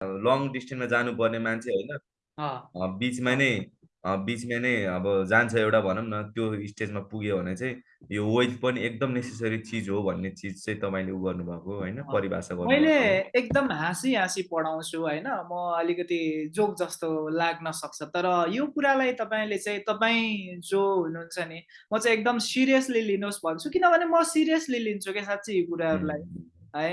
Long डिस्टेन्समा जानुपर्ने मान्छे होइन। बिचमा नै बिचमा नै अब जान्छ एउटा भनौँ न त्यो स्टेजमा पुग्यो भने चाहिँ यो वेल्थ पनि एकदम नेसेसरी चिज हो भन्ने चिज चाहिँ तपाईँले उ गर्नुभएको होइन परिभाषा गर्नु मैले एकदम हाँसी हाँसी पढाउँछु होइन म अलिकति जोक जस्तो लाग्न सक्छ। तर यो कुरालाई तपाईँले चाहिँ तपाईँ जो हुनुहुन्छ नि म चाहिँ एकदम सिरियसली लिनुहोस् भन्छु। किनभने म सिरियसली लिन्छु क्या साँच्ची यी कुराहरूलाई है।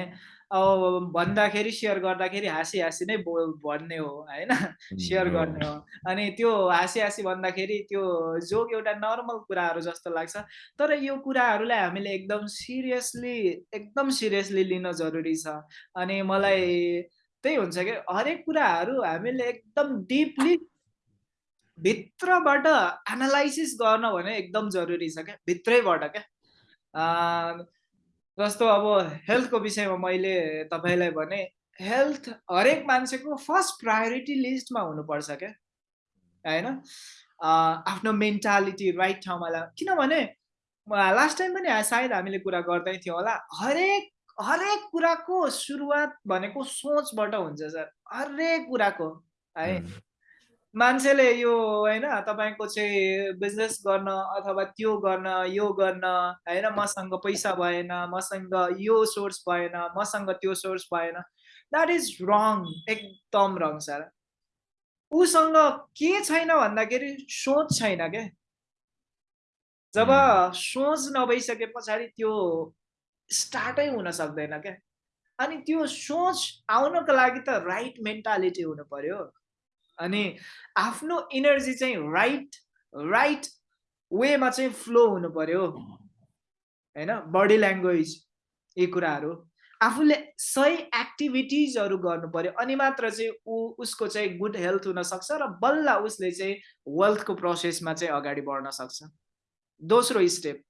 भन्दाखेरि सेयर गर्दाखेरि हाँसी हाँसी नै बो भन्ने हो होइन? सेयर गर्ने हो। अनि त्यो हाँसी हाँसी भन्दाखेरि त्यो जोक एउटा नर्मल कुराहरू जस्तो लाग्छ। तर यो कुराहरूलाई हामीले एकदम सिरियसली एकदम सिरियसली लिन जरुरी छ। अनि मलाई त्यही हुन्छ कि हरेक कुराहरू हामीले एकदम डिपली भित्रबाट एनालाइसिस गर्न भने एकदम जरुरी छ क्या भित्रैबाट क्या जस्तो अब हेल्थको विषयमा मैले तपाईँलाई भने हेल्थ हरेक मान्छेको फर्स्ट प्रायोरिटी लिस्टमा हुनुपर्छ क्या होइन? आफ्नो मेन्टालिटी राइट ठाउँमा ला किनभने लास्ट टाइम पनि सायद हामीले कुरा गर्दै थियौँ होला हरेक हरेक कुराको सुरुवात भनेको सोचबाट हुन्छ सर हरेक कुराको है। मान्छेले यो होइन तपाईँको चाहिँ बिजनेस गर्न अथवा त्यो गर्न यो गर्न होइन मसँग पैसा भएन मसँग यो सोर्स भएन मसँग त्यो सोर्स भएन द्याट इज रङ एकदम रङ सर उसँग के छैन भन्दाखेरि सोच छैन क्या जब सोच नभइसके पछाडि त्यो स्टार्टै हुन सक्दैन क्या अनि त्यो सोच आउनको लागि त राइट मेन्टालिटी हुनु पर्यो। अनि आफ्नो इनर्जी चाहिँ राइट राइट वेमा चाहिँ फ्लो हुनु पर्यो। होइन? बडी ल्याङ्ग्वेज यी कुराहरू। आफूले सही एक्टिभिटिजहरू गर्नु पर्यो अनि मात्र चाहिँ ऊ उसको चाहिँ गुड हेल्थ हुनसक्छ र बल्ल उसले चाहिँ वेल्थको प्रोसेसमा चाहिँ अगाडि बढ्न सक्छ। दोस्रो स्टेप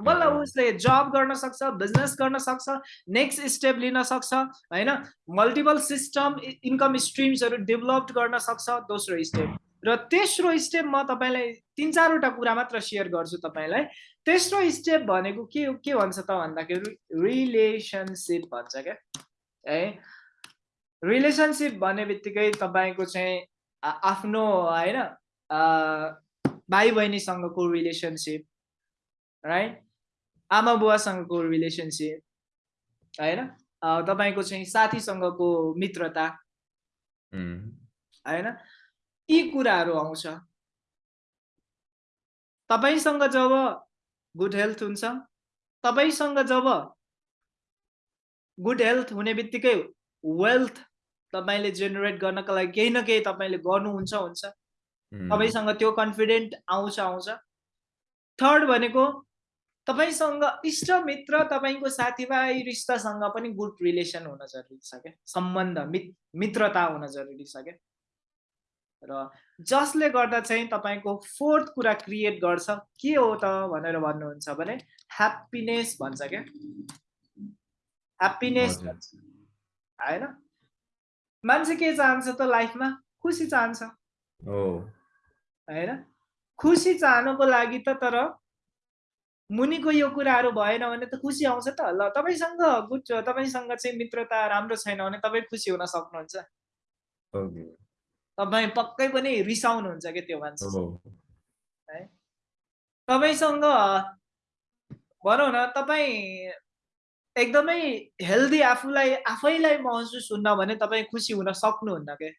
बल्ल उसले जब गर्न सक्छ बिजनेस गर्न सक्छ नेक्स्ट स्टेप लिन सक्छ होइन? मल्टिपल सिस्टम इन्कम स्ट्रिम्सहरू डेभलप गर्न सक्छ दोस्रो स्टेप र तेस्रो स्टेप म तपाईँलाई तिन चारवटा कुरा मात्र सेयर गर्छु तपाईँलाई। तेस्रो स्टेप भनेको के के भन्छ त भन्दाखेरि रिलेसनसिप भन्छ क्या। है? रिलेसनसिप भन्ने बित्तिकै तपाईँको चाहिँ आफ्नो होइन? भाइ बहिनीसँगको रिलेसनसिप राइट आमा बुवासँगको रिलेसनसिप होइन? तपाईँको चाहिँ साथीसँगको मित्रता होइन? यी कुराहरू आउँछ। तपाईँसँग जब गुड हेल्थ हुन्छ तपाईँसँग जब गुड हेल्थ हुने बित्तिकै वेल्थ तपाईँले जेनेरेट गर्नको लागि केही न केही तपाईँले गर्नुहुन्छ हुन्छ। तपाईँसँग त्यो कन्फिडेन्ट आउँछ आउँछ। थर्ड भनेको तपाईँसँग इष्ट मित्र तपाईँको साथीभाइ रिस्तासँग पनि गुड रिलेसन हुन जरुरी छ क्या? सम्बन्ध मित मित्रता हुन जरुरी छ क्या? र जसले गर्दा चाहिँ तपाईँको फोर्थ कुरा क्रिएट गर्छ के हो त भनेर भन्नुहुन्छ भने ह्याप्पिनेस भन्छ क्या? ह्याप्पिनेस भन्छ। होइन? मान्छे के चाहन्छ त लाइफमा? खुसी चाहन्छ। होइन? खुसी चाहनुको लागि त तर मुनिको यो कुराहरू भएन भने त खुसी आउँछ त ल तपाईँसँग गुड तपाईँसँग चाहिँ मित्रता राम्रो छैन भने तपाईँ खुसी हुन सक्नुहुन्छ। तपाईँ पक्कै पनि रिसाउनुहुन्छ कि त्यो मान्छे? है। तपाईँसँग भनौँ न तपाईँ एकदमै हेल्दी आफूलाई आफैलाई महसुस हुन्न भने तपाईँ खुसी हुन सक्नुहुन्न के?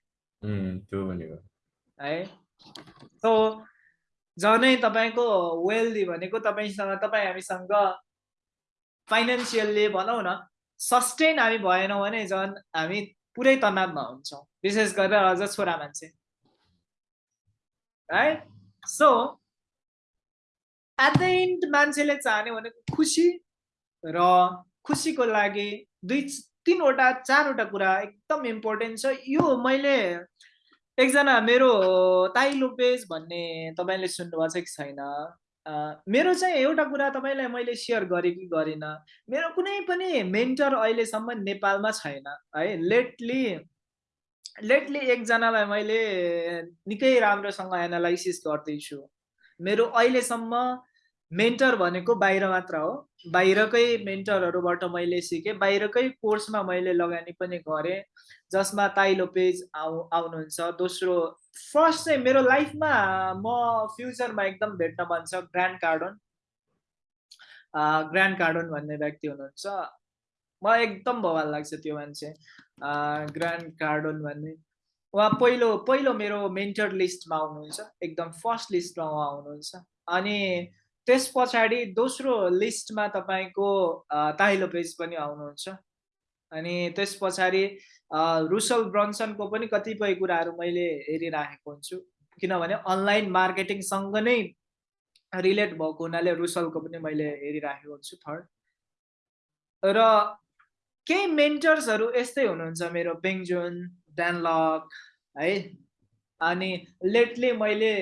है। सो झनै तपाईँको वेल्दी भनेको तपाईँसँग तपाईँ हामीसँग फाइनेन्सियल्ली भनौँ न सस्टेन हामी भएनौँ भने झन् हामी पुरै तनावमा हुन्छौँ। विशेष गरेर अझ छोरा मान्छे। है सो एट द इन्ड मान्छेले चाहने भनेको खुसी र खुसीको लागि दुई तिनवटा चारवटा कुरा एकदम इम्पोर्टेन्ट छ। यो मैले एकजना मेरो ताई लोपेज भन्ने तपाईँले सुन्नुभएको छ कि छैन? मेरो चाहिँ एउटा कुरा तपाईँलाई मैले सेयर गरेँ कि गरिनँ? मेरो कुनै पनि मेन्टर अहिलेसम्म नेपालमा छैन है? लेटली लेटली एकजनालाई मैले निकै राम्रोसँग एनालाइसिस गर्दैछु। मेरो अहिलेसम्म मेन्टर भनेको बाहिर मात्र हो। बाहिरकै मेन्टरहरूबाट मैले सिकेँ बाहिरकै कोर्समा मैले लगानी पनि गरेँ जसमा ताइलो पेज आउ आउनुहुन्छ। दोस्रो फर्स्ट चाहिँ मेरो लाइफमा म फ्युचरमा एकदम भेट्न मन छ ग्रान्ड कार्डन। ग्रान्ड कार्डन भन्ने व्यक्ति हुनुहुन्छ। म एकदम भवाल लाग्छ त्यो मान्छे। ग्रान्ड कार्डन भन्ने। उहाँ पहिलो पहिलो मेरो मेन्टर लिस्टमा आउनुहुन्छ एकदम फर्स्ट लिस्टमा उहाँ आउनुहुन्छ। अनि त्यस पछाडि दोस्रो लिस्टमा तपाईँको ताहिलो पेज पनि आउनुहुन्छ। अनि त्यस पछाडि रुसल ब्रन्सनको पनि कतिपय कुराहरू मैले हेरिराखेको हुन्छु। किनभने अनलाइन मार्केटिङसँग नै रिलेट भएको हुनाले रुसलको पनि मैले हेरिराखेको हुन्छु थर्ड। र केही मेन्टर्सहरू यस्तै हुनुहुन्छ मेरो बेङ्जुन ड्यानलक है अनि लेटली मैले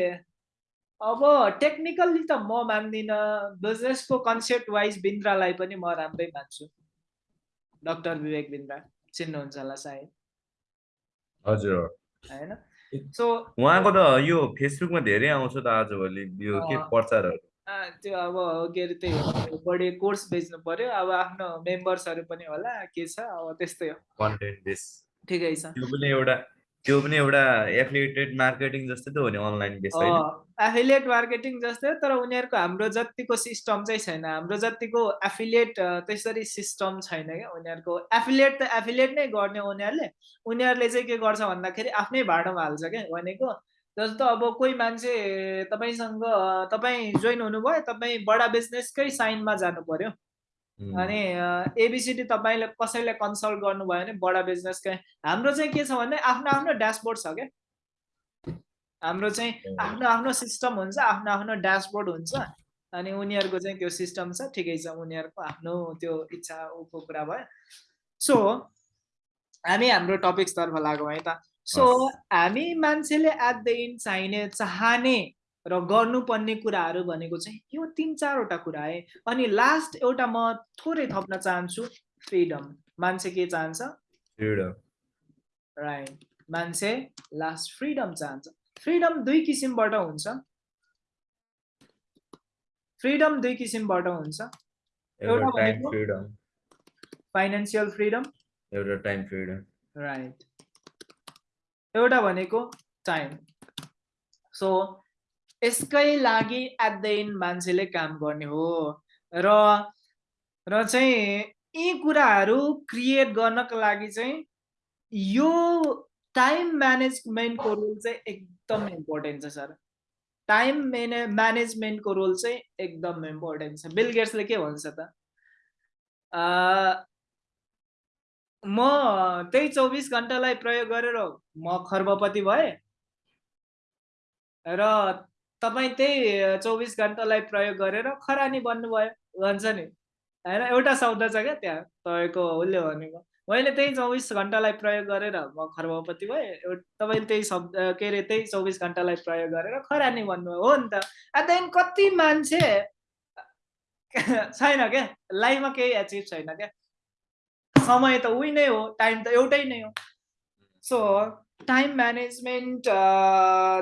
अब टेक्निकल्ली त म मान्दिनँ। बिजनेसको कन्सेप्ट वाइज बिन्द्रालाई पनि म राम्रै मान्छु। डक्टर विवेक बिन्द्रा चिन्नुहुन्छ होला सायद। हजुर। होइन? सो उहाँको त यो फेसबुकमा धेरै आउँछ त आजभोलि यो के प्रचारहरू? त्यो अब के अरे त्यही बढी कोर्स बेच्नु पर्यो। अब आफ्नो मेम्बर्सहरू पनि होला के छ अब त्यस्तै हो। कन्टेन्ट बेस ठिकै छ। त्यो पनि एउटा त्यो पनि एउटा एफिलिएटेड मार्केटिङ जस्तै त हो नि अनलाइन बेस एफिलिएट मार्केटिङ जस्तै तर उनीहरूको हाम्रो जतिको सिस्टम चाहिँ छैन। हाम्रो जतिको एफिलिएट त्यसरी सिस्टम छैन क्या उनीहरूको। एफिलिएट त एफिलिएट नै गर्ने उनीहरूले। उनीहरूले चाहिँ के गर्छ भन्दाखेरि आफ्नै भाडामा हाल्छ क्या भनेको। जस्तो अब कोही मान्छे तपाईँसँग तपाईँ जोइन हुनुभयो तपाईँ बडा बिजनेसकै साइनमा जानु पर्यो? अनि एबिसिडी तपाईँले कसैले कन्सल्ट गर्नुभयो भने बडा बिजनेसकै हाम्रो चाहिँ के छ भने आफ्नो आफ्नो ड्यासबोर्ड छ क्या। हाम्रो चाहिँ आफ्नो आफ्नो सिस्टम हुन्छ आफ्नो आफ्नो ड्यासबोर्ड हुन्छ। अनि उनीहरूको चाहिँ त्यो सिस्टम छ ठिकै छ उनीहरूको आफ्नो त्यो इच्छा उको कुरा भयो। सो हामी हाम्रो टपिक्सतर्फ लागौँ है त। सो हामी मान्छेले एट द इन्ड चाहिने चाहने र गर्नुपर्ने कुराहरू भनेको चाहिँ यो तिन चारवटा कुरा है। अनि लास्ट एउटा म थोरै थप्न चाहन्छु फ्रिडम मान्छे के चाहन्छ? राइट मान्छे लास्ट फ्रिडम चाहन्छ। फ्रिडम दुई किसिमबाट हुन्छ। फ्रिडम दुई किसिमबाट हुन्छ। एउटा फाइनेन्सियल फ्रिडम एउटा टाइम फ्रिडम राइट एउटा भनेको टाइम सो यसकै लागि एट मान्छेले काम गर्ने हो। र र चाहिँ यी कुराहरू क्रिएट गर्नको लागि चाहिँ यो टाइम म्यानेजमेन्टको रोल चाहिँ एकदम इम्पोर्टेन्ट छ सर। टाइम मेने म्यानेजमेन्टको रोल चाहिँ एकदम इम्पोर्टेन्ट छ। बिल गेट्सले के भन्छ त? म त्यही चौबिस घन्टालाई प्रयोग गरेर म खर्बपति भएँ। र तपाईँ त्यही चौबिस घन्टालाई प्रयोग गरेर खरानी बन्नुभयो भन्छ नि। होइन? एउटा शब्द छ क्या त्यहाँ तपाईँको उसले भनेको। मैले त्यही चौबिस घन्टालाई प्रयोग गरेर म खर्बपति भएँ तपाईँले त्यही शब्द के अरे त्यही चौबिस घन्टालाई प्रयोग गरेर खरानी भन्नुभयो हो नि त। त्यहाँदेखि कति मान्छे छैन क्या? लाइफमा केही एचिभ छैन क्या? समय त उही नै हो टाइम त एउटै नै हो। सो टाइम म्यानेजमेन्ट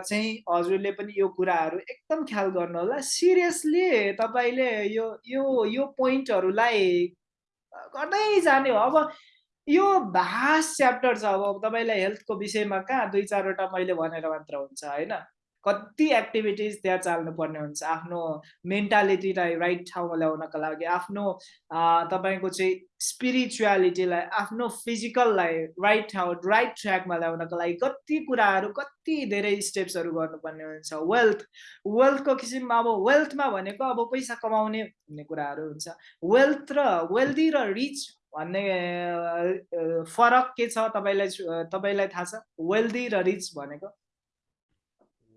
चाहिँ हजुरले पनि यो कुराहरू एकदम ख्याल गर्नु होला सिरियसली तपाईँले यो यो यो पोइन्टहरूलाई गर्दै जाने हो। अब यो भास च्याप्टर छ। अब तपाईँलाई हेल्थको विषयमा कहाँ दुई चारवटा मैले भनेर मात्र हुन्छ होइन? कति एक्टिभिटिज त्यहाँ चाल्नुपर्ने हुन्छ। आफ्नो मेन्टालिटीलाई राइट ठाउँमा ल्याउनको लागि आफ्नो तपाईँको चाहिँ स्पिरिचुअलिटीलाई आफ्नो फिजिकललाई राइट ठाउँ राइट ट्र्याकमा ल्याउनको लागि कति कुराहरू कति धेरै स्टेप्सहरू गर्नुपर्ने हुन्छ। वेल्थ वेल्थको किसिममा अब वेल्थमा भनेको अब पैसा कमाउने भन्ने कुराहरू हुन्छ। वेल्थ र वेल्दी र रिच भन्ने फरक के छ तपाईँलाई तपाईँलाई थाहा छ? वेल्दी र रिच भनेको?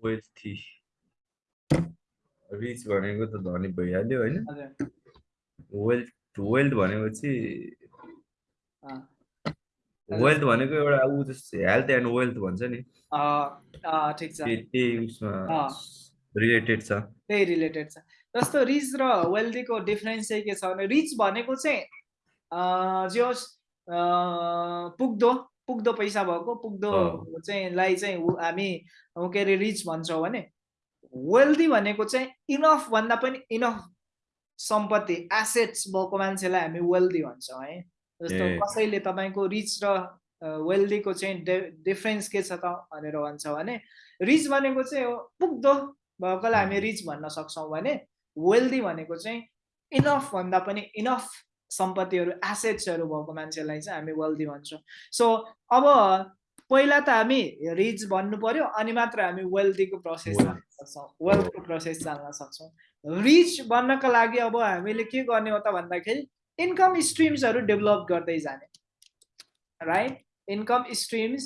वेल्थी रिच भनेको त धनी भइहाल्यो होइन वेल्थ वेल्थ भनेपछि वेल्थ भनेको एउटा ऊ जस्तो हेल्थ एन्ड वेल्थ भन्छ नि। त्यही उसमा रिलेटेड छ। त्यही रिलेटेड छ। जस्तो रिच र वेल्दीको डिफरेन्स चाहिँ के छ भने रिच भनेको चाहिँ जे होस् पुग्दो। पुग्दो पैसा भएको पुग्दो चाहिँ लाई चाहिँ हामी के अरे रिच भन्छौँ भने वेल्दी भनेको चाहिँ इनफ भन्दा पनि इनफ सम्पत्ति एसेट्स भएको मान्छेलाई हामी वेल्दी भन्छौँ है। जस्तो कसैले तपाईँको रिच र वेल्दीको चाहिँ डिफ्रेन्स के छ त भनेर भन्छ भने रिच भनेको चाहिँ पुग्दो भएकोलाई हामी रिच भन्न सक्छौँ भने वेल्दी भनेको चाहिँ इनफ भन्दा पनि इनफ सम्पत्तिहरू एसेट्सहरू भएको मान्छेलाई चाहिँ हामी वेल्दी भन्छौँ। सो अब पहिला त हामी रिच भन्नु पर्यो अनि मात्र हामी वेल्दीको प्रोसेस जान्न सक्छौँ वेल्थको प्रोसेस जान्न सक्छौँ। रिच बन्नको लागि अब हामीले के गर्ने हो त भन्दाखेरि इन्कम स्ट्रिम्सहरू डेभलप गर्दै जाने। राइट इन्कम स्ट्रिम्स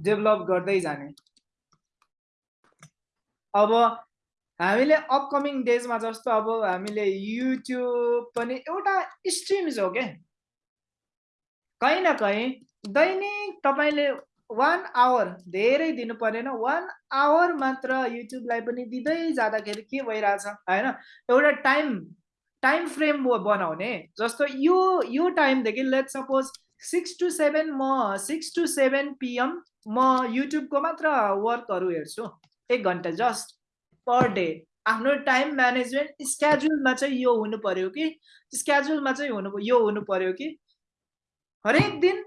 डेभलप गर्दै जाने। अब हामीले अपकमिङ डेजमा जस्तो अब हामीले युट्युब पनि एउटा स्ट्रिम्स हो क्या कहीँ न कहीँ दैनिक तपाईँले वान आवर धेरै दिनु परेन वान आवर मात्र युट्युबलाई पनि दिँदै जाँदाखेरि के भइरहेछ होइन? एउटा टाइम टाइम फ्रेम बनाउने जस्तो यो यो टाइमदेखि let suppose six to seven म सिक्स टु सेभेन पिएम म युट्युबको मात्र वर्कहरू हेर्छु एक घन्टा जस्ट। पर डे आफ्नो टाइम म्यानेजमेन्ट स्केड्युलमा चाहिँ यो हुनु पर्यो कि? स्केड्युलमा चाहिँ हुनु यो हुनु पर्यो कि? हरेक दिन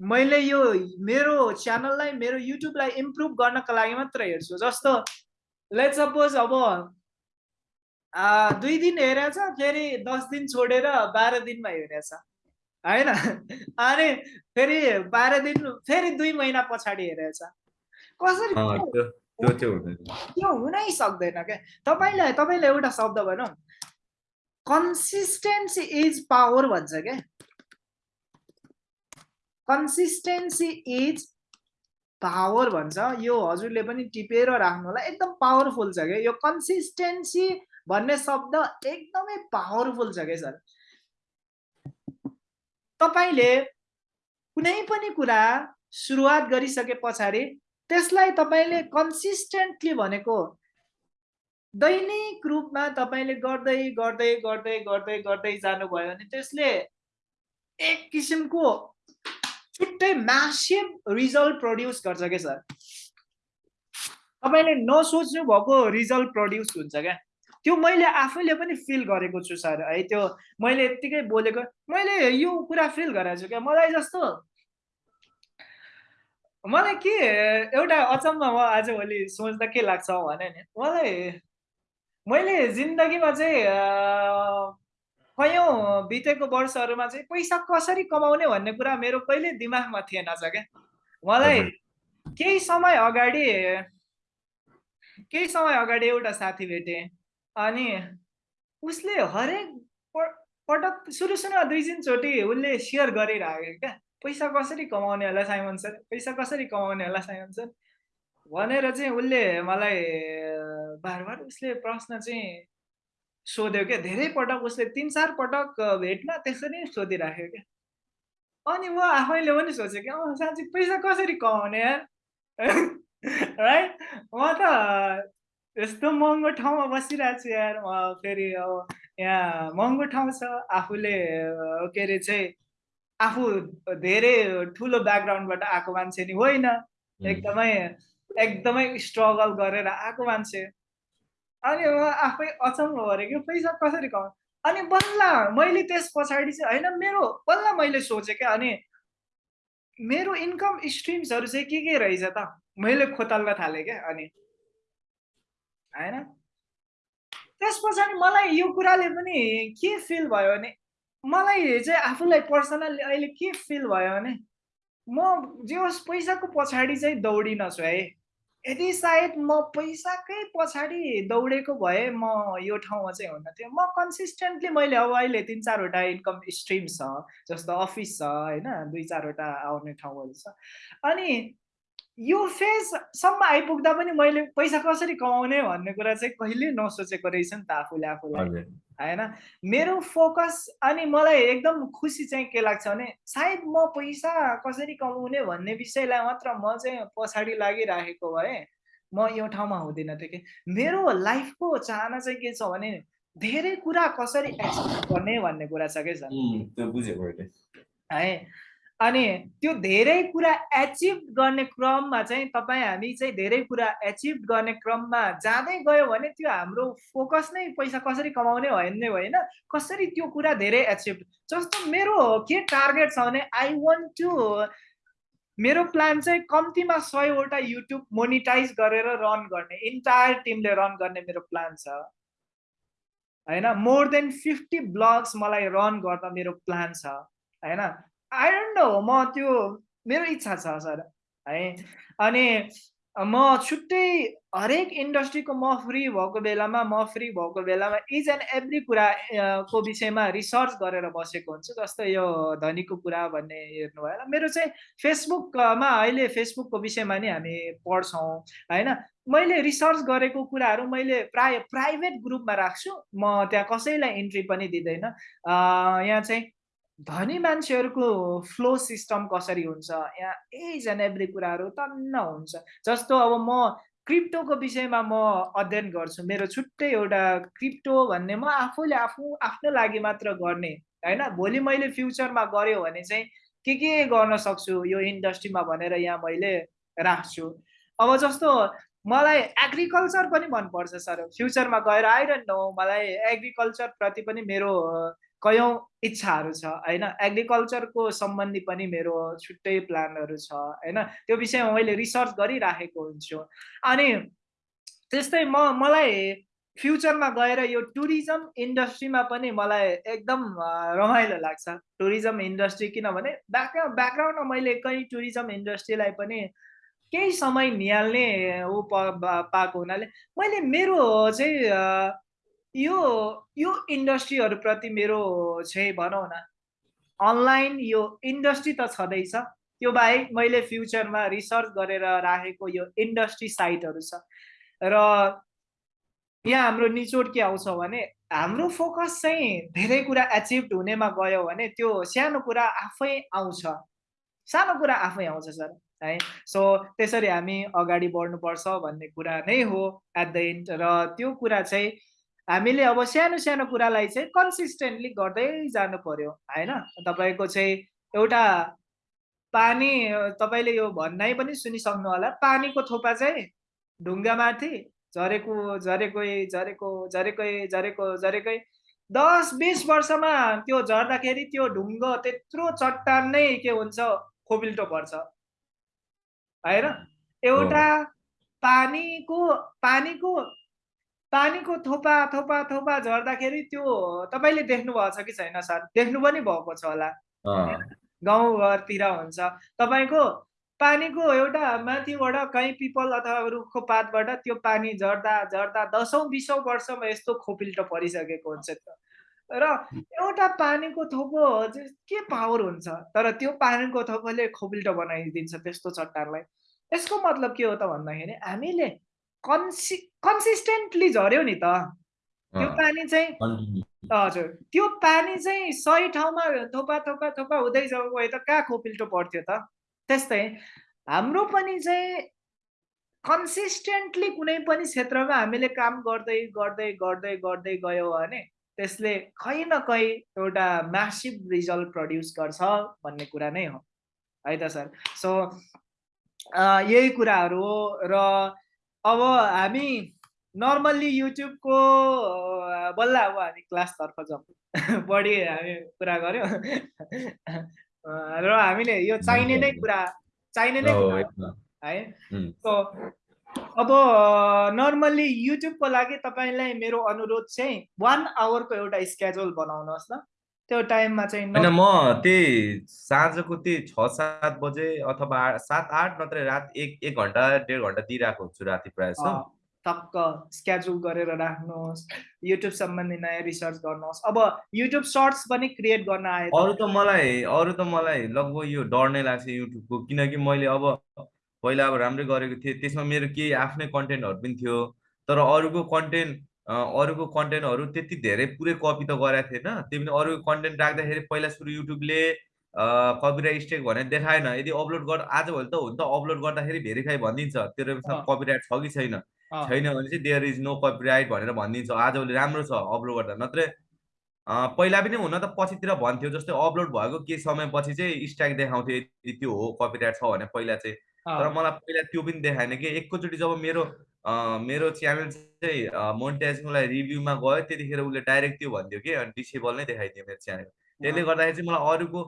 मैले यो मेरो च्यानललाई मेरो युट्युबलाई इम्प्रुभ गर्नको लागि मात्र हेर्छु। जस्तो लेट सपोज अब दुई दिन हेरेछ फेरि दस दिन छोडेर बाह्र दिनमा हेरेछ। होइन? अनि फेरि बाह्र दिन फेरि दुई महिना पछाडि हेरेछ। कसरी त्यो हुनै सक्दैन क्या? तपाईँलाई तपाईँलाई एउटा शब्द भनौँ। कन्सिस्टेन्सी इज पावर भन्छ क्या? कन्सिस्टेन्सी इज पावर भन्छ। यो हजुरले पनि टिपेर राख्नु होला एकदम पावरफुल छ क्या? यो कन्सिस्टेन्सी भन्ने शब्द एकदमै पावरफुल छ क्या सर? तपाईँले कुनै पनि कुरा सुरुवात गरिसके पछाडि त्यसलाई तपाईँले कन्सिस्टेन्टली भनेको दैनिक रूपमा तपाईँले गर्दै गर्दै गर्दै गर्दै गर्दै जानुभयो भने त्यसले एक किसिमको छुट्टै म्यासिभ रिजल्ट प्रड्युस गर्छ क्या सर? तपाईँले नसोच्नु भएको रिजल्ट प्रड्युस हुन्छ क्या। त्यो मैले आफैले पनि फिल गरेको छु सर। है त्यो मैले यत्तिकै बोलेको मैले यो कुरा फिल गरेको छु क्या। मलाई जस्तो मलाई के एउटा अचम्म म आजभोलि सोच्दा के लाग्छ भने नि मलाई मैले जिन्दगीमा चाहिँ कयौँ बितेको वर्षहरूमा चाहिँ पैसा कसरी कमाउने भन्ने कुरा मेरो कहिले दिमागमा थिएन छ क्या। मलाई केही समय अगाडि केही समय अगाडि एउटा साथी भेटेँ अनि उसले हरेक पटक सुरु सुरुमा दुई तिनचोटि उसले सेयर गरिरहेको क्या। पैसा कसरी कमाउने होला साइमन सर? पैसा कसरी कमाउने होला साइमन सर? भनेर चाहिँ उसले मलाई बार बार उसले प्रश्न चाहिँ सोध्यो क्या। धेरै पटक उसले तिन चार पटक भेटमा त्यसरी नै सोधिराख्यो क्या। अनि म आफैले पनि सोचेँ कि अँ साँच्ची पैसा कसरी कमाउने यार? है? म त यस्तो महँगो ठाउँमा बसिरहेको छु यार। म फेरि अब यहाँ महँगो ठाउँ छ। आफूले के अरे चाहिँ आफू धेरै ठुलो ब्याकग्राउन्डबाट आएको मान्छे नि होइन। एकदमै एकदमै स्ट्रगल गरेर आएको मान्छे। अनि आफै अचम्म भएर कि पैसा कसरी कमा अनि बल्ल मैले त्यस पछाडि चाहिँ होइन मेरो बल्ल मैले सोचेँ क्या अनि मेरो इन्कम स्ट्रिम्सहरू चाहिँ के के रहेछ त? मैले खोतल्न थालेँ क्या अनि होइन? त्यस पछाडि मलाई यो कुराले पनि के फिल भयो भने मलाई चाहिँ आफूलाई पर्सनल्ली अहिले के फिल भयो भने म जे होस् पैसाको पछाडि चाहिँ दौडिन छु है। यदि सायद म पैसाकै पछाडि दौडेको भए म यो ठाउँमा चाहिँ हुन थियो म कन्सिस्टेन्टली मैले अब अहिले तिन चारवटा इन्कम स्ट्रिम छ जस्तो अफिस छ होइन दुई चारवटा आउने ठाउँहरू छ। अनि यो फेजसम्म आइपुग्दा पनि मैले पैसा कसरी कमाउने भन्ने कुरा चाहिँ कहिले नसोचेको रहेछ नि त आफूले आफूलाई। होइन मेरो फोकस अनि मलाई एकदम खुसी चाहिँ के लाग्छ भने सायद म पैसा कसरी कमाउने भन्ने विषयलाई मात्र म चाहिँ पछाडि लागिराखेको भए म यो ठाउँमा हुँदैन थिएँ कि। मेरो लाइफको चाहना चाहिँ के छ भने धेरै कुरा कसरी एक्सप्लोर गर्ने भन्ने कुरा छ बुझेको है? अनि त्यो धेरै कुरा एचिभ गर्ने क्रममा चाहिँ तपाईँ हामी चाहिँ धेरै कुरा एचिभ गर्ने क्रममा जाँदै गयो भने त्यो हाम्रो फोकस नै पैसा कसरी कमाउने भन्ने होइन। कसरी त्यो कुरा धेरै एचिभ जस्तो मेरो के टार्गेट छ भने आई वान्ट टु मेरो प्लान चाहिँ कम्तीमा सयवटा युट्युब मोनिटाइज गरेर रन गर्ने इन्टायर टिमले रन गर्ने मेरो प्लान छ। होइन मोर देन फिफ्टी ब्लग्स मलाई रन गर्दा मेरो प्लान छ। होइन आई डोन्ट नो म त्यो मेरो इच्छा छ सर है। अनि म छुट्टै हरेक इन्डस्ट्रीको म फ्री भएको बेलामा म फ्री भएको बेलामा इच एन्ड एभ्री कुरा को विषयमा रिसर्च गरेर बसेको हुन्छु। जस्तो यो धनीको कुरा भन्ने हेर्नु भयो मेरो चाहिँ फेसबुकमा अहिले फेसबुकको विषयमा नि हामी पढ्छौँ होइन। मैले रिसर्च गरेको कुराहरू मैले प्राय प्राइभेट ग्रुपमा राख्छु। म त्यहाँ कसैलाई इन्ट्री पनि दिँदैन। यहाँ चाहिँ धनी मान्छेहरूको फ्लो सिस्टम कसरी हुन्छ? यहाँ एज एन्ड एभ्री कुराहरू तन्न हुन्छ। जस्तो अब म क्रिप्टोको विषयमा म अध्ययन गर्छु। मेरो छुट्टै एउटा क्रिप्टो भन्ने म आफूले आफू आफ्नो लागि मात्र गर्ने होइन? भोलि मैले फ्युचरमा गऱ्यो भने चाहिँ के के गर्न सक्छु यो इन्डस्ट्रीमा भनेर यहाँ मैले राख्छु। अब जस्तो मलाई एग्रिकल्चर पनि मनपर्छ सर। फ्युचरमा गएर आइरहनु मलाई एग्रिकल्चरप्रति पनि मेरो कयौँ इच्छाहरू छ होइन? एग्रिकल्चरको सम्बन्धी पनि मेरो छुट्टै प्लानहरू छ होइन? त्यो विषयमा मैले रिसर्च गरिराखेको हुन्छु। अनि त्यस्तै म मलाई फ्युचरमा गएर यो टुरिज्म इन्डस्ट्रीमा पनि मलाई एकदम रमाइलो लाग्छ। टुरिज्म इन्डस्ट्री किनभने ब्याकग्राउन्ड ब्याकग्राउन्डमा मैले कहीँ टुरिज्म इन्डस्ट्रीलाई पनि केही समय निहाल्ने ऊ पाएको हुनाले मैले मेरो चाहिँ यो यो इन्डस्ट्रीहरूप्रति मेरो चाहिँ भनौँ न। अनलाइन यो इन्डस्ट्री त छँदैछ। त्यो बाहेक मैले फ्युचरमा रिसर्च गरेर राखेको यो इन्डस्ट्री साइटहरू छ। र यहाँ हाम्रो निचोड के आउँछ भने हाम्रो फोकस चाहिँ धेरै कुरा एचिभ हुनेमा गयो भने त्यो सानो कुरा आफै आउँछ। सानो कुरा आफै आउँछ सर है। सो त्यसरी हामी अगाडि बढ्नुपर्छ भन्ने कुरा नै हो एट द एन्ड र त्यो कुरा चाहिँ हामीले अब सानो सानो कुरालाई चाहिँ कन्सिस्टेन्टली गर्दै जानु पर्यो होइन? तपाईँको चाहिँ एउटा पानी तपाईँले यो भन्नाइ पनि सुनिसक्नु होला। पानीको थोपा चाहिँ ढुङ्गामाथि झरेको झरेकै झरेको झरेकै झरेको झरेकै दस बिस वर्षमा त्यो झर्दाखेरि त्यो ढुङ्गो त्यत्रो चट्टान नै के हुन्छ खोबिल्टो पर्छ। होइन? एउटा पानीको पानीको पानीको थोपा थोपा थोपा झर्दाखेरि त्यो तपाईँले देख्नुभएको छ कि छैन सर? देख्नु पनि भएको छ होला। गाउँघरतिर हुन्छ। तपाईँको पानीको एउटा माथिबाट कहीँ पिपल अथवा रुखको पातबाट त्यो पानी झर्दा झर्दा दसौँ बिसौँ वर्षमा यस्तो खोपिल्टो परिसकेको हुन्छ र एउटा पानीको थोपो के पावर हुन्छ? तर त्यो पानीको थोपोले खोपिल्टो बनाइदिन्छ त्यस्तो चट्टानलाई। यसको मतलब के हो त भन्दाखेरि हामीले कन्सि कन्सिस्टेन्टली झऱ्यो नि त। त्यो पानी चाहिँ हजुर। त्यो पानी चाहिँ सही ठाउँमा थोपा थोपा थोपा हुँदै गए त कहाँ खोपिल्टो पर्थ्यो त? त्यस्तै। हाम्रो पनि चाहिँ कन्सिस्टेन्टली कुनै पनि क्षेत्रमा हामीले काम गर्दै गर्दै गर्दै गर्दै गयो भने त्यसले कहीँ न कहीँ एउटा म्यासिभ रिजल्ट प्रड्युस गर्छ भन्ने कुरा नै हो। है त सर? सो यही कुराहरू हो र अब हामी नर्मल्ली युट्युबको बल्ल अब हामी क्लासतर्फ जाउँ। बढी हामी कुरा गऱ्यौँ र हामीले यो चाहिने नै कुरा चाहिने नै कुरा है सो अब नर्मल्ली युट्युबको लागि तपाईँलाई मेरो अनुरोध चाहिँ वान आवरको एउटा स्केड्युल बनाउनुहोस् न। त्यो टाइममा चाहिँ होइन म त्यही साँझको त्यही छ सात बजे अथवा सात आठ नत्र रात एक एक घन्टा डेढ घन्टा दिइरहेको हुन्छु राति प्रायः जस्तो। टक्क स्केड्युल गरेर राख्नुहोस् युट्युब सम्बन्धी नयाँ रिसर्च गर्नुहोस्। अब युट्युब सर्ट्स पनि क्रिएट गर्न आयो अरू त मलाई अरू त मलाई लगभग यो डर नै लाग्छ युट्युबको किनकि मैले अब पहिला अब राम्रै गरेको थिएँ त्यसमा मेरो केही आफ्नै कन्टेन्टहरू पनि थियो तर अरूको कन्टेन्ट अरूको कन्टेन्टहरू त्यति धेरै पुरै कपी त गराएको थिएन। त्यो पनि अरूको कन्टेन्ट राख्दाखेरि पहिला सुरु युट्युबले कपिराइट स्टेक भनेर देखाएन। यदि अपलोड गर आजभोलि त हुन्छ अपलोड गर्दाखेरि भेरिफाई भनिदिन्छ। तेरो कपिराइट छ कि छैन? छैन भने चाहिँ देयर इज नो कपिराइट भनेर भनिदिन्छ। आजभोलि राम्रो छ अपलोड गर्दा। नत्र पहिला पनि हुन त पछितिर भन्थ्यो जस्तै अपलोड भएको केही समयपछि चाहिँ स्ट्राइक देखाउँथ्यो यदि त्यो हो कपिराइट छ भने पहिला चाहिँ। तर मलाई पहिला त्यो पनि देखाएन कि एकैचोटि जब मेरो मेरो च्यानल चाहिँ मोनिटाइजेसनको लागि रिभ्यूमा गयो त्यतिखेर उसले डाइरेक्ट त्यो भनिदियो कि डिसेबल नै देखाइदियो मेरो च्यानल। त्यसले गर्दाखेरि चाहिँ मलाई अरूको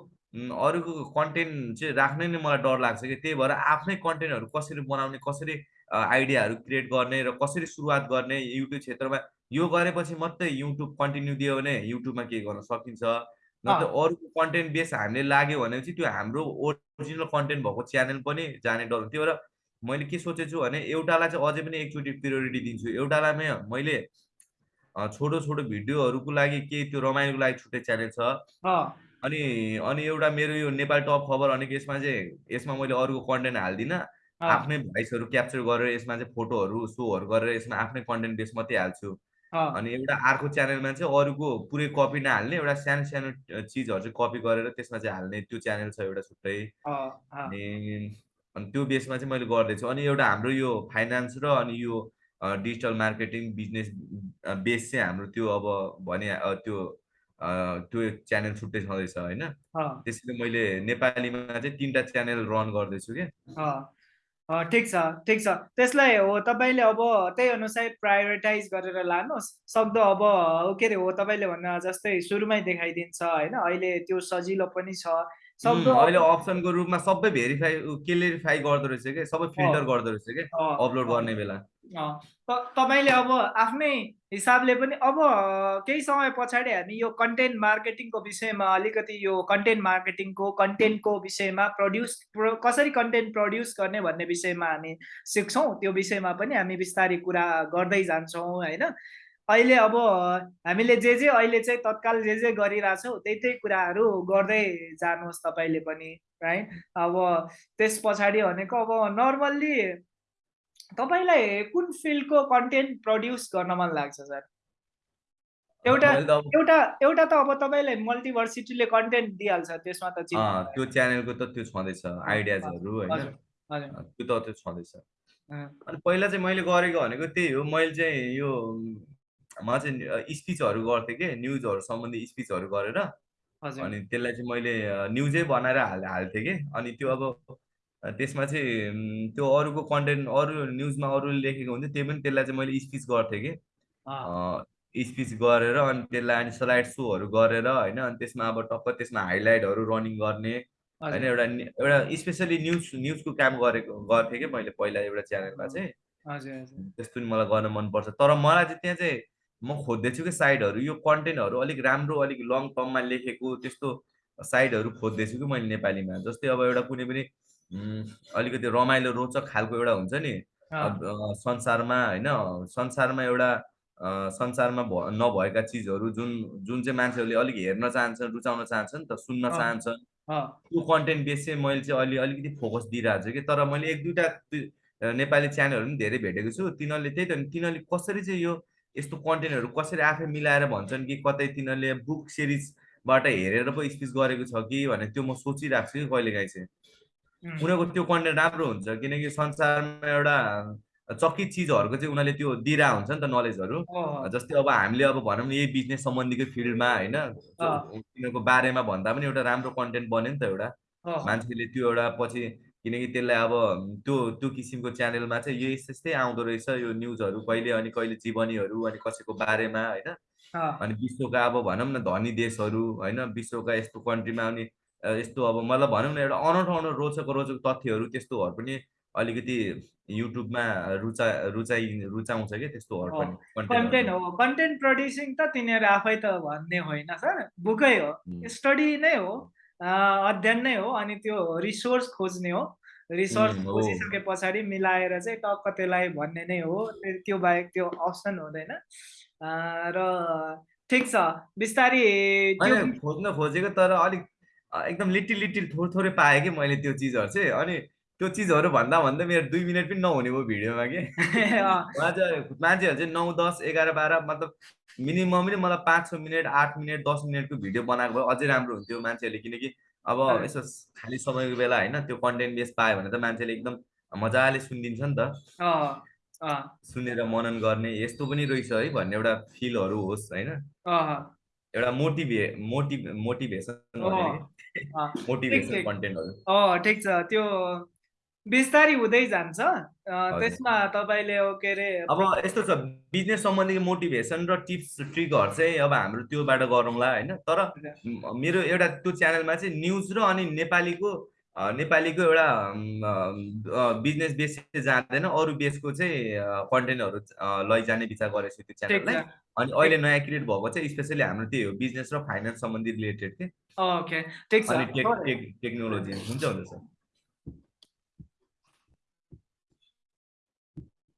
अरूको कन्टेन्ट चाहिँ राख्नै नै मलाई डर लाग्छ कि त्यही भएर आफ्नै कन्टेन्टहरू कसरी बनाउने कसरी आइडियाहरू क्रिएट गर्ने र कसरी सुरुवात गर्ने युट्युब क्षेत्रमा यो गरेपछि मात्रै युट्युब कन्टिन्यू दियो भने युट्युबमा के गर्न सकिन्छ? नत्र अरूको कन्टेन्ट बेस हामीले लाग्यो भने चाहिँ त्यो हाम्रो ओरिजिनल कन्टेन्ट भएको च्यानल पनि जाने डर त्यही भएर मैले के सोचेको छु भने एउटालाई चाहिँ अझै पनि एकचोटि प्रियोरिटी दिन्छु। एउटालाई मैले छोटो छोटो भिडियोहरूको लागि केही त्यो रमाइलोको लागि छुट्टै च्यानल छ। अनि अनि एउटा मेरो यो नेपाल टप खबर अनि यसमा चाहिँ यसमा मैले अरूको कन्टेन्ट हाल्दिनँ। आफ्नै भोइसहरू क्याप्चर गरेर यसमा चाहिँ फोटोहरू सोहरू गरेर यसमा आफ्नै कन्टेन्ट बेस मात्रै हाल्छु। अनि एउटा अर्को च्यानलमा चाहिँ अरूको पुरै कपी नहाल्ने एउटा सानो सानो चिजहरू चाहिँ कपी गरेर त्यसमा चाहिँ हाल्ने त्यो च्यानल छ एउटा छुट्टै। अनि अनि त्यो बेसमा चाहिँ मैले गर्दैछु। अनि एउटा हाम्रो यो फाइनेन्स र अनि यो डिजिटल मार्केटिङ बिजनेस बेस चाहिँ हाम्रो त्यो अब भने त्यो त्यो च्यानल छुट्टै छँदैछ होइन? त्यसैले मैले नेपालीमा चाहिँ तिनवटा च्यानल रन गर्दैछु क्या। ठिक छ ठिक छ। त्यसलाई हो तपाईँले अब त्यही अनुसार प्रायोरिटाइज गरेर लानुहोस्। सक्दो अब के अरे हो तपाईँले भन्नु जस्तै सुरुमै देखाइदिन्छ होइन? अहिले त्यो सजिलो पनि छ। सक्दो अहिले अप्सनको रूपमा सबै भेरिफाई क्लियरिफाई गर्दो रहेछ कि? सबै फिल्टर गर्दो रहेछ कि? अपलोड गर्ने बेला। तपाईँले अब आफ्नै हिसाबले पनि अब केही समय पछाडि हामी यो कन्टेन्ट मार्केटिङको विषयमा अलिकति यो कन्टेन्ट मार्केटिङको कन्टेन्टको विषयमा प्रड्युस कसरी कन्टेन्ट प्रड्युस गर्ने भन्ने विषयमा हामी सिक्छौँ त्यो विषयमा पनि हामी बिस्तारै कुरा गर्दै जान्छौँ होइन? अहिले अब हामीले जे जे अहिले चाहिँ तत्काल जे जे गरिरहेछौँ त्यही त्यही कुराहरू गर्दै जानुहोस् तपाईँले पनि है अब त्यस पछाडि भनेको अब नर्मल्ली तपाईँलाई कुन फिल्डको कन्टेन्ट प्रड्युस गर्न मन लाग्छ सर? एउटा एउटा एउटा त अब तपाईँलाई मल्टिभर्सिटीले कन्टेन्ट दिइहाल्छ त्यसमा त त्यो च्यानलको त त्यो छँदैछ आइडियाजहरू होइन। त्यो त त्यो छँदैछ। अनि पहिला चाहिँ मैले गरेको भनेको त्यही हो मैले चाहिँ यो म चाहिँ स्पिचहरू गर्थेँ कि न्युजहरू सम्बन्धी स्पिचहरू गरेर। अनि त्यसलाई चाहिँ मैले न्युजै बनाएर हाल हाल्थेँ कि। अनि त्यो अब त्यसमा चाहिँ त्यो अरूको कन्टेन्ट अरू न्युजमा अरूले लेखेको हुन्थ्यो त्यो पनि त्यसलाई चाहिँ मैले स्पिच गर्थेँ कि। स्पिच गरेर अनि त्यसलाई अनि स्लाइड सोहरू गरेर होइन अनि त्यसमा अब टक्क त्यसमा हाइलाइटहरू रनिङ गर्ने होइन एउटा एउटा स्पेसली न्युज न्युजको काम गरेको गर्थेँ कि मैले पहिला एउटा च्यानलमा चाहिँ। त्यस्तो नि मलाई गर्न मनपर्छ। तर मलाई चाहिँ त्यहाँ चाहिँ म खोज्दैछु कि साइडहरू यो कन्टेन्टहरू अलिक राम्रो अलिक लङ टर्ममा लेखेको त्यस्तो साइडहरू खोज्दैछु कि मैले नेपालीमा। जस्तै अब एउटा कुनै पनि अलिकति रमाइलो रोचक खालको एउटा हुन्छ नि। संसारमा होइन संसारमा एउटा संसारमा नभएका चिजहरू जुन जुन चाहिँ मान्छेहरूले अलिक हेर्न चाहन्छन् रुचाउन चाहन्छन् त सुन्न चाहन्छन्। त्यो कन्टेन्ट बेस चाहिँ मैले चाहिँ अहिले अलिकति फोकस दिइरहेको छु कि तर मैले एक दुईवटा नेपाली च्यानलहरू पनि धेरै भेटेको छु। तिनीहरूले त्यही त तिनीहरूले कसरी चाहिँ यो यस्तो कन्टेन्टहरू कसरी आफै मिलाएर भन्छन् कि कतै तिनीहरूले बुक सिरिजबाट हेरेर पो स्पिच गरेको छ कि भनेर त्यो म सोचिरहेको छु कि कहिलेकाहीँ चाहिँ। उनीहरूको त्यो कन्टेन्ट राम्रो हुन्छ किनकि संसारमा एउटा चकित चिजहरूको चाहिँ उनीहरूले त्यो दिइरहेको हुन्छ नि त नलेजहरू। जस्तै अब हामीले अब भनौँ न यही बिजनेस सम्बन्धीको फिल्डमा होइन तिनीहरूको बारेमा भन्दा पनि एउटा राम्रो कन्टेन्ट बन्यो नि त एउटा। मान्छेले त्यो एउटा पछि किनकि त्यसलाई अब त्यो त्यो किसिमको च्यानलमा चाहिँ यो यस्तै आउँदो रहेछ यो न्युजहरू कहिले अनि कहिले जीवनीहरू अनि कसैको बारेमा होइन। अनि विश्वका अब भनौँ न धनी देशहरू होइन विश्वका यस्तो कन्ट्रीमा अनि यस्तो अब मतलब भनौँ न एउटा अनौठो रोचक रोचक तथ्यहरू त्यस्तोहरू पनि अलिकति युट्युबमा रुचा रुचाइ रुचाउँछ कि त्यस्तोहरू पनि कन्टेन्ट हो। कन्टेन्ट प्रड्युसिङ त तिनीहरू आफै त भन्ने होइन सर बुकै हो। स्टडी नै हो अध्ययन नै हो अनि त्यो रिसोर्स खोज्ने हो। रिसोर्स खोजिसके पछाडि मिलाएर चाहिँ टक्क त्यसलाई भन्ने नै हो त्यो बाहेक त्यो अप्सन हुँदैन। र ठिक छ बिस्तारै खोज्न खोजेको तर अलिक एकदम लिटिल लिटिल थोरै थोरै पाएँ कि मैले त्यो चिजहरू चाहिँ। अनि त्यो चिजहरू भन्दा भन्दा मेरो दुई मिनट पनि नहुने भयो भिडियोमा कि। मान्छेहरू चाहिँ नौ दस एघार बाह्र मतलब मिनिमम पनि मलाई पाँच छ मिनट आठ मिनट दस मिनटको भिडियो बनाएको भए अझै राम्रो हुन्थ्यो मान्छेहरूले। किनकि अब यसो खाली समयको बेला होइन त्यो कन्टेन्ट बेस पायो भने त मान्छेले एकदम मजाले सुनिदिन्छ नि त। सुनेर मनन गर्ने यस्तो पनि रहेछ है भन्ने एउटा फिलहरू होस् होइन? एउटा मोटिभे मोटिभ मोटिभेसन कन्टेन्टहरू। ठिक छ। त्यो बिस्तारै हुँदै जान्छ। त्यसमा तपाईँले के अरे अब यस्तो छ बिजनेस सम्बन्धी मोटिभेसन र टिप्स ट्रिकहरू चाहिँ अब हाम्रो त्योबाट गरौँला होइन? तर मेरो एउटा त्यो च्यानलमा चाहिँ न्युज र अनि नेपालीको नेपालीको एउटा बिजनेस बेस चाहिँ जाँदैन। अरू बेसको चाहिँ कन्टेन्टहरू लैजाने विचार गरेको छु। त्यो च्यानललाई। अनि अहिले नयाँ क्रिएट भएको चाहिँ स्पेसली हाम्रो त्यही हो बिजनेस र फाइनेन्स सम्बन्धी रिलेटेड के। ओके। ठिक छ। टेक्नोलोजी हुन्छ हुन्छ सर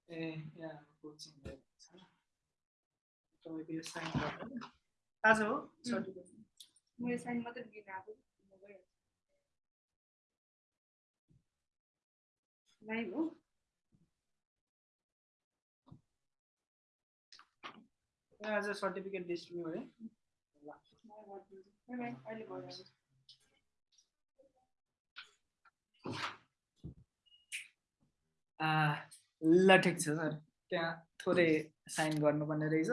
ए यहाँ कोचिङ तपाईँको यो साइन गर्नु। आज हो? लाइभ हो आज सर्टिफिकेट डिस्ट्रिब्युट है अहिले ल ठिक छ सर त्यहाँ थोरै साइन गर्नुपर्ने रहेछ?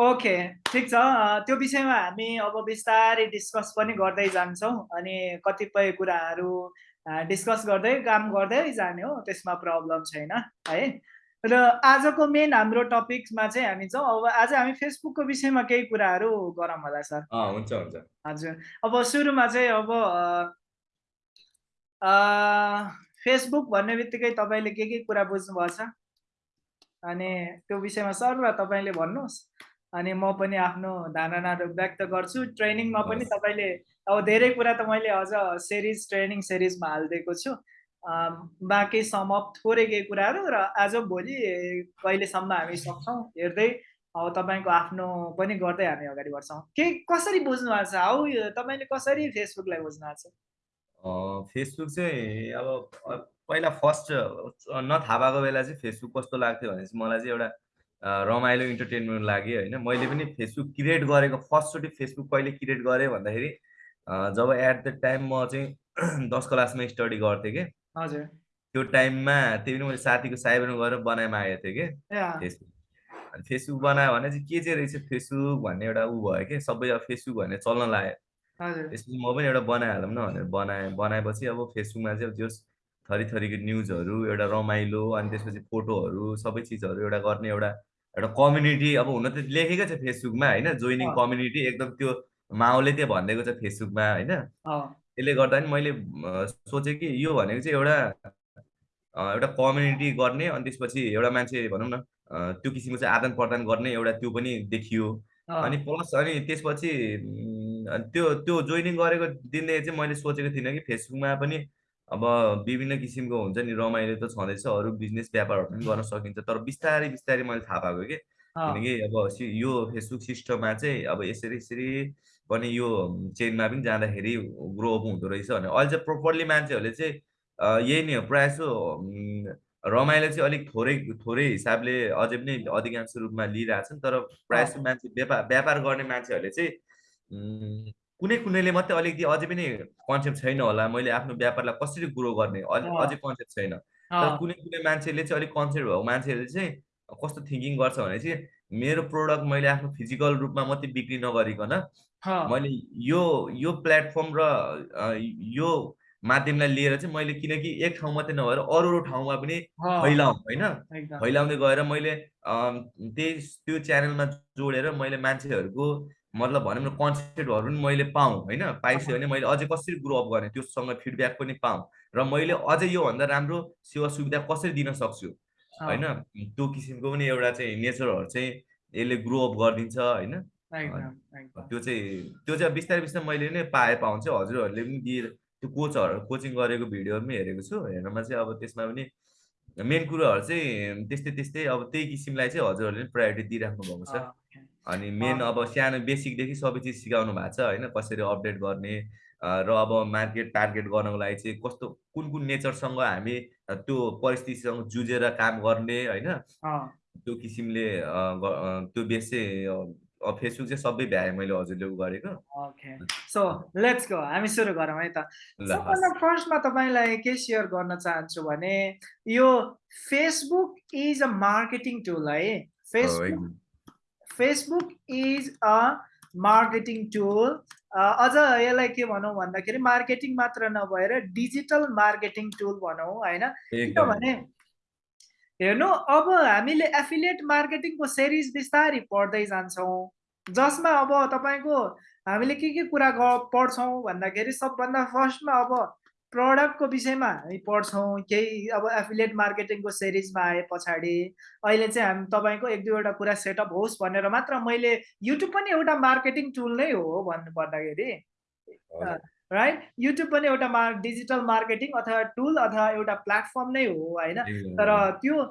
ओके ठिक छ। त्यो विषयमा हामी अब बिस्तारै डिस्कस पनि गर्दै जान्छौँ। अनि कतिपय कुराहरू डिस्कस गर्दै काम गर्दै जाने हो त्यसमा प्रब्लम छैन है? र आजको मेन हाम्रो टपिकमा चाहिँ हामी छौँ। अब आज हामी फेसबुकको विषयमा केही कुराहरू गरौँ होला सर। हुन्छ हुन्छ। हजुर। अब सुरुमा चाहिँ अब फेसबुक भन्ने बित्तिकै तपाईँले के के कुरा बुझ्नुभएको छ अनि त्यो विषयमा सर तपाईँले भन्नुहोस्। अनि म पनि आफ्नो धारणाहरू व्यक्त गर्छु। ट्रेनिङमा पनि तपाईँले अब धेरै कुरा त मैले अझ सिरिज ट्रेनिङ सिरिजमा हालिदिएको छु। बाँकी समप थोरै केही कुराहरू र आज भोलि कहिलेसम्म हामी सक्छौँ हेर्दै अब तपाईँको आफ्नो पनि गर्दै हामी अगाडि बढ्छौँ। के कसरी बुझ्नु भएको छ? हाउ तपाईँले कसरी फेसबुकलाई बुझ्नु भएको छ? फेसबुक चाहिँ अब पहिला फर्स्ट नथाहा भएको बेला चाहिँ फेसबुक कस्तो लाग्थ्यो भने चाहिँ मलाई चाहिँ एउटा रमाइलो इन्टरटेनमेन्ट लाग्यो होइन। मैले पनि फेसबुक क्रिएट गरेको फर्स्टचोटि फेसबुक कहिले क्रिएट गरेँ भन्दाखेरि जब एट द टाइम म चाहिँ दस क्लासमा स्टडी गर्थेँ कि। हजुर। त्यो टाइममा त्यही पनि मैले साथीको साइबरमा गएर बनाइमा आएको थिएँ कि। फेसबुक। अनि फेसबुक बनायो भने चाहिँ के चाहिँ रहेछ फेसबुक भन्ने एउटा ऊ भयो कि सबै अब फेसबुक भन्ने चल्न लाग्यो। त्यसपछि म पनि एउटा बनाइहालौँ न भनेर बनाएँ। बनाएपछि अब फेसबुकमा चाहिँ जस थरी थरीको न्युजहरू एउटा रमाइलो अनि त्यसपछि फोटोहरू सबै चिजहरू एउटा गर्ने एउटा एउटा कम्युनिटी अब हुन त लेखेकै छ फेसबुकमा होइन? जोइनिङ कम्युनिटी एकदम त्यो माओले त्यो भनिदिएको छ फेसबुकमा होइन? त्यसले गर्दा नि मैले सोचेँ कि यो भनेको चाहिँ एउटा एउटा कम्युनिटी गर्ने अनि त्यसपछि एउटा मान्छे भनौँ न त्यो किसिमको चाहिँ आदान प्रदान गर्ने एउटा त्यो पनि देखियो। अनि प्लस अनि त्यसपछि त्यो त्यो जोइनिङ गरेको दिनदेखि चाहिँ मैले सोचेको थिइनँ कि फेसबुकमा पनि अब विभिन्न किसिमको हुन्छ नि रमाइलो त छँदैछ अरू बिजनेस व्यापारहरू पनि गर्न सकिन्छ तर बिस्तारै बिस्तारै मैले थाहा पाएको कि। किनकि अब यो फेसबुक सिस्टममा चाहिँ अब यसरी यसरी पनि यो चेनमा पनि जाँदाखेरि ग्रो अप हुँदो रहेछ भने अहिले चाहिँ प्रोपरली मान्छेहरूले चाहिँ यही नै हो प्रायः जसो रमाइलो चाहिँ अलिक थोरै थोरै हिसाबले अझै पनि अधिकांश रूपमा लिइरहेछन् तर प्रायः जस्तो मान्छे व्यापार व्यापार गर्ने मान्छेहरूले चाहिँ कुनै कुनैले मात्रै अलिकति अझै पनि कन्सेप्ट छैन होला मैले आफ्नो व्यापारलाई कसरी ग्रो गर्ने अझै कन्सेप्ट छैन। तर कुनै कुनै मान्छेले चाहिँ अलिक कन्सेप्ट भएको मान्छेहरूले चाहिँ कस्तो थिङ्किङ गर्छ भने चाहिँ मेरो प्रोडक्ट मैले आफ्नो फिजिकल रूपमा मात्रै बिक्री नगरिकन मैले यो यो प्लेटफर्म र यो माध्यमलाई लिएर चाहिँ मैले किनकि एक ठाउँ मात्रै नभएर अरू अरू ठाउँमा पनि फैलाउँ होइन? फैलाउँदै गएर मैले त्यही त्यो च्यानलमा जोडेर मैले मान्छेहरूको मतलब भनौँ न कन्सेप्टहरू पनि मैले पाऊँ होइन? पाइसक्यो भने मैले अझै कसरी ग्रो अप गर्ने त्योसँग फिडब्याक पनि पाऊँ र मैले अझै योभन्दा राम्रो सेवा सुविधा कसरी दिन सक्छु? होइन? त्यो किसिमको पनि एउटा चाहिँ नेचरहरू चाहिँ यसले ग्रो अप गरिदिन्छ होइन? त्यो चाहिँ त्यो चाहिँ बिस्तारै बिस्तारै मैले नै पाए पाउँछ। हजुरहरूले पनि दिएर त्यो कोचहरू कोचिङ गरेको भिडियोहरू पनि हेरेको छु। हेर्नमा चाहिँ अब त्यसमा पनि मेन कुरोहरू चाहिँ त्यस्तै त्यस्तै अब त्यही किसिमलाई चाहिँ हजुरहरूले पनि प्रायोरिटी दिइराख्नु भएको छ। अनि मेन अब सानो बेसिकदेखि सबै चिज सिकाउनु भएको छ होइन? कसरी अपडेट गर्ने र अब मार्केट टार्गेट गर्नको लागि चाहिँ कस्तो कुन कुन नेचरसँग हामी त्यो परिस्थितिसँग जुझेर काम गर्ने होइन? त्यो किसिमले त्यो बेस चाहिँ फेसबुक चाहिँ सबै भ्याएँ मैले हजुरले गरेको। ओके। सो लेट्स गो हामी सुरु गरौँ है त। सबभन्दा फर्स्टमा तपाईँलाई के सेयर गर्न चाहन्छु भने यो Facebook is a marketing tool है। Facebook Facebook is a marketing tool. अझ यसलाई के भनौँ भन्दाखेरि मार्केटिङ मात्र नभएर डिजिटल मार्केटिङ टुल भनौँ होइन? किनभने हेर्नु अब हामीले एफिलिएट मार्केटिङको सिरिज बिस्तारै पढ्दै जान्छौँ। जसमा अब तपाईँको हामीले के के कुरा पढ्छौँ भन्दाखेरि सबभन्दा फर्स्टमा अब प्रडक्टको विषयमा हामी पढ्छौँ केही अब एफिलिएट मार्केटिङको सिरिजमा आए पछाडि अहिले चाहिँ हामी तपाईँको एक दुईवटा कुरा सेटअप होस् भनेर मात्र मैले युट्युब पनि एउटा मार्केटिङ टुल नै हो भन्नु पर्दाखेरि। राइट? युट्युब पनि एउटा मार डिजिटल मार्केटिङ अथवा टुल अथवा एउटा प्लेटफर्म नै हो होइन? तर त्यो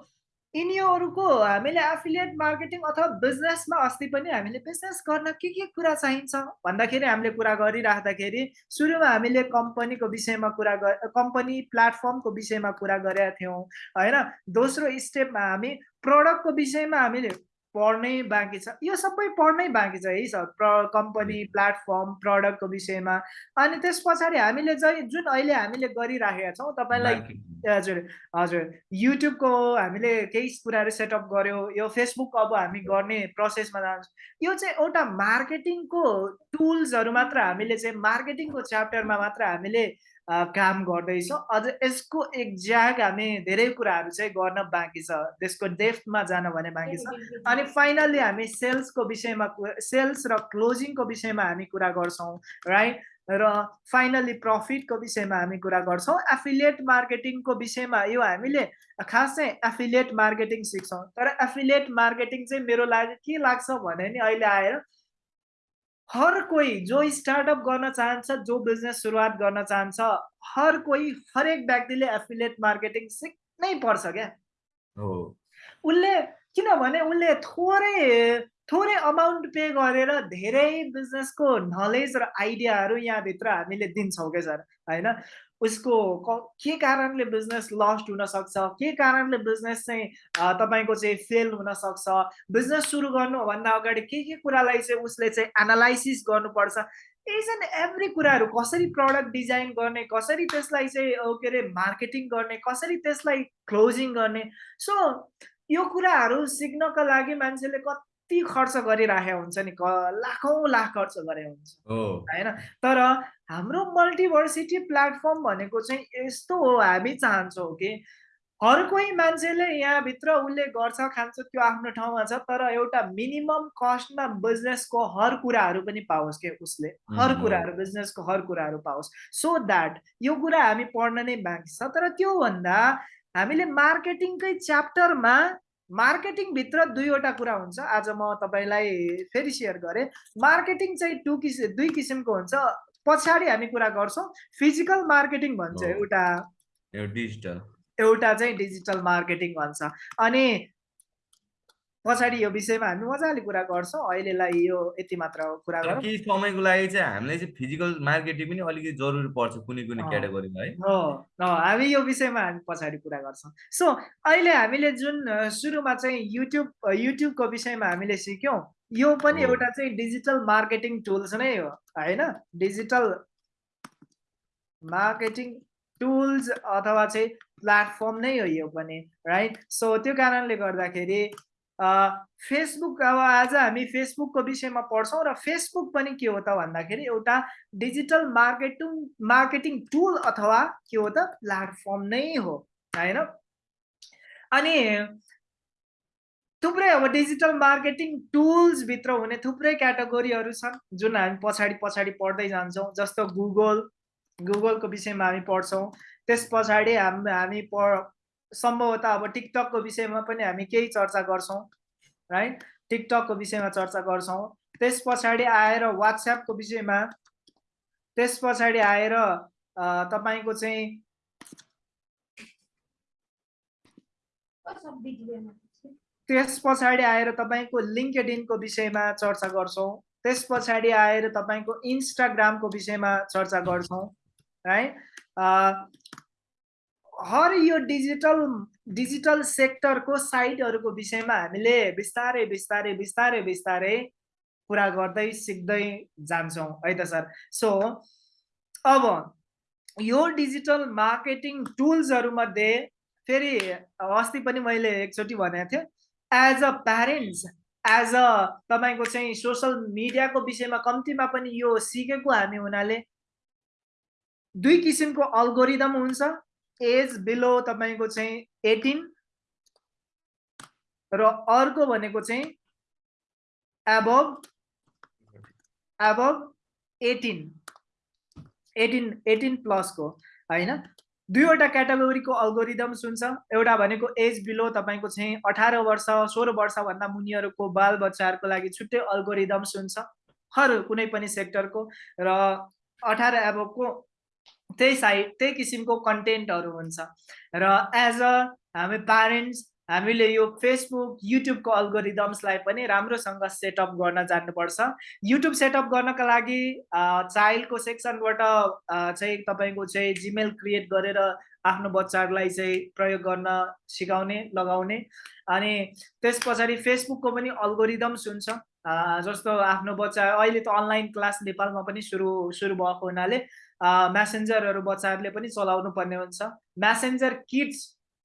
यिनीहरूको हामीले एफिलिएट मार्केटिङ अथवा बिजनेसमा अस्ति पनि हामीले बिजनेस गर्न के के कुरा चाहिन्छ? भन्दाखेरि हामीले कुरा गरिराख्दाखेरि सुरुमा हामीले कम्पनीको विषयमा कुरा कम्पनी प्लेटफर्मको विषयमा कुरा गरेका थियौँ होइन? दोस्रो स्टेपमा हामी प्रडक्टको विषयमा हामीले पढ्नै बाँकी छ। यो सबै पढ्नै बाँकी छ है सर। प्र कम्पनी प्लेटफर्म प्रडक्टको विषयमा। अनि त्यस पछाडि हामीले चाहिँ जुन अहिले हामीले गरिराखेका छौँ तपाईँलाई हजुर हजुर। युट्युबको हामीले केही कुराहरू सेटअप गऱ्यौँ यो फेसबुक अब हामी गर्ने प्रोसेसमा जान्छ। यो चाहिँ एउटा मार्केटिङको टुल्सहरू मात्र हामीले चाहिँ मार्केटिङको च्याप्टरमा मात्र हामीले काम गर्दैछौँ। अझ यसको एक्ज्याक्ट हामी धेरै कुराहरू चाहिँ गर्न बाँकी छ। त्यसको डेफ्थमा जान भने बाँकी छ। अनि फाइनल्ली हामी सेल्सको विषयमा सेल्स र क्लोजिङको विषयमा हामी कुरा गर्छौँ राइट र फाइनल्ली प्रफिटको विषयमा हामी कुरा गर्छौँ। एफिलिएट मार्केटिङको विषयमा यो हामीले खास चाहिँ एफिलिएट मार्केटिङ सिक्छौँ। तर एफिलिएट मार्केटिङ चाहिँ मेरो लागि के लाग्छ भने नि अहिले आएर हर कोही जो स्टार्टअप गर्न चाहन्छ जो बिजनेस सुरुवात गर्न चाहन्छ हर कोही हरेक व्यक्तिले एफिलिएट मार्केटिङ सिक्नै पर्छ क्या। उसले किनभने उसले थोरै थोरै अमाउन्ट पे गरेर धेरै बिजनेसको नलेज र आइडियाहरू यहाँभित्र हामीले दिन्छौँ क्या सर होइन? उसको के कारणले बिजनेस लस्ट हुनसक्छ? के कारणले बिजनेस चाहिँ तपाईँको चाहिँ फेल हुनसक्छ? बिजनेस सुरु गर्नुभन्दा अगाडि के के कुरालाई चाहिँ उसले चाहिँ एनालाइसिस गर्नुपर्छ? इज एन्ड एभ्री कुराहरू कसरी प्रडक्ट डिजाइन गर्ने कसरी त्यसलाई चाहिँ के अरे मार्केटिङ गर्ने कसरी त्यसलाई क्लोजिङ गर्ने? सो यो कुराहरू सिक्नको लागि मान्छेले कति खर्च गरिराखेको हुन्छ नि? लाखौँ लाख खर्च गरे हुन्छ। होइन? तर हाम्रो मल्टिभर्सिटी प्लेटफर्म भनेको चाहिँ यस्तो हो हामी चाहन्छौँ कि हर कोही मान्छेले यहाँभित्र उसले गर्छ खान्छ त्यो आफ्नो ठाउँमा छ तर एउटा मिनिमम कस्टमा बिजनेसको हर कुराहरू पनि पाओस् के उसले? हर कुराहरू बिजनेसको हर कुराहरू पाओस्। सो द्याट यो कुरा हामी पढ्न नै बाँकी छ। तर त्योभन्दा हामीले मार्केटिङकै च्याप्टरमा मार्केटिङभित्र दुईवटा कुरा हुन्छ। आज म तपाईँलाई फेरि सेयर गरेँ। मार्केटिङ चाहिँ टु किसिम दुई किसिमको हुन्छ। पछाडि हामी कुरा गर्छौँ। फिजिकल मार्केटिङ भन्छ एउटा डिजिटल। एउटा चाहिँ डिजिटल मार्केटिङ भन्छ। अनि पछाडि यो विषयमा हामी मजाले कुरा गर्छौँ। अहिलेलाई यो यति मात्र कुरा गरौँ। केही समयको लागि चाहिँ हामीलाई चाहिँ फिजिकल मार्केटिङ पनि अलिकति जरुरी पर्छ कुनै कुनै क्याटेगोरीमा है। हामी यो विषयमा हामी पछाडि कुरा गर्छौँ। सो अहिले हामीले जुन सुरुमा चाहिँ युट्युब युट्युबको विषयमा हामीले सिक्यौँ यो पनि एउटा चाहिँ डिजिटल मार्केटिङ टुल्स नै हो होइन? डिजिटल मार्केटिङ टुल्स अथवा चाहिँ प्लेटफर्म नै हो यो पनि राइट सो त्यो कारणले गर्दाखेरि फेसबुक अब आज हामी फेसबुकको विषयमा पढ्छौँ र फेसबुक पनि के हो त भन्दाखेरि एउटा डिजिटल मार्केटिङ मार्केटिङ टुल अथवा के हो त प्लेटफर्म नै हो होइन? अनि थुप्रै अब डिजिटल मार्केटिङ टुल्सभित्र हुने थुप्रै क्याटेगोरीहरू छन् जुन हामी पछाडि पछाडि पढ्दै जान्छौँ जस्तो गुगल गुगलको विषयमा हामी पढ्छौँ त्यस पछाडि हाम हामी पढ सम्भवतः अब टिकटकको विषयमा पनि हामी केही चर्चा गर्छौँ राइट टिकटकको विषयमा चर्चा गर्छौँ। त्यस पछाडि आएर वाट्सएपको विषयमा त्यस पछाडि आएर तपाईँको चाहिँ त्यस पछाडि आएर तपाईँको लिङ्कडिनको विषयमा चर्चा गर्छौँ। त्यस पछाडि आएर तपाईँको इन्स्टाग्रामको विषयमा चर्चा गर्छौँ है हर यो डिजिटल डिजिटल सेक्टरको साइटहरूको विषयमा हामीले बिस्तारै बिस्तारै बिस्तारै बिस्तारै कुरा गर्दै सिक्दै जान्छौँ। है त सर? सो अब यो डिजिटल मार्केटिङ टुल्सहरूमध्ये फेरि अस्ति पनि मैले एकचोटि भनेको थिएँ as a parents as a तपाईँको चाहिँ सोसल मिडियाको विषयमा कम्तीमा पनि यो सिकेको हामी हुनाले दुई किसिमको अल्गोरिदम हुन्छ। एज बिलो तपाईँको चाहिँ एटिन र अर्को भनेको चाहिँ above above eighteen. Eighteen eighteen प्लसको होइन? दुईवटा क्याटेगोरीको अल्गोरिदम्स हुन्छ एउटा भनेको एज बिलो तपाईँको चाहिँ अठार वर्ष सोह्र वर्षभन्दा मुनिहरूको बाल बच्चाहरूको लागि छुट्टै अल्गोरिदम्स हुन्छ हर कुनै पनि सेक्टरको र अठार एबको त्यही साइड त्यही किसिमको कन्टेन्टहरू हुन्छ। र एज अ हामी प्यारेन्ट्स हामीले यो फेसबुक युट्युबको अल्गोरिदम्सलाई पनि राम्रोसँग सेटअप गर्न जान्नुपर्छ। युट्युब सेटअप गर्नका लागि चाइल्डको सेक्सनबाट चाहिँ तपाईँको चाहिँ जिमेल क्रिएट गरेर आफ्नो बच्चाहरूलाई चाहिँ प्रयोग गर्न सिकाउने लगाउने। अनि त्यस पछाडि फेसबुकको पनि अल्गोरिदम्स हुन्छ। जस्तो आफ्नो बच्चा अहिले त अनलाइन क्लास नेपालमा पनि सुरु सुरु भएको हुनाले म्यासेन्जरहरू बच्चाहरूले पनि चलाउनु पर्ने हुन्छ। म्यासेन्जर किड्स